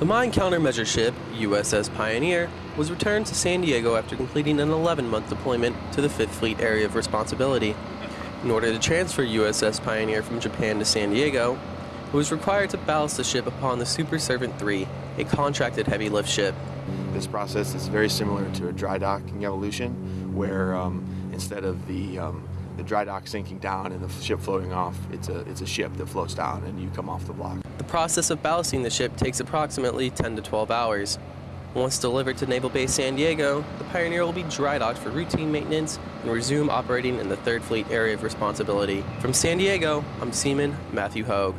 The mine countermeasure ship, USS Pioneer, was returned to San Diego after completing an 11 month deployment to the 5th Fleet Area of Responsibility. In order to transfer USS Pioneer from Japan to San Diego, it was required to ballast the ship upon the Super Servant 3, a contracted heavy lift ship. This process is very similar to a dry docking evolution, where um, instead of the um, the dry dock sinking down and the ship floating off, it's a it's a ship that floats down and you come off the block. The process of ballasting the ship takes approximately 10 to 12 hours. Once delivered to Naval Base San Diego, the Pioneer will be dry docked for routine maintenance and resume operating in the 3rd Fleet Area of Responsibility. From San Diego, I'm Seaman Matthew Hogue.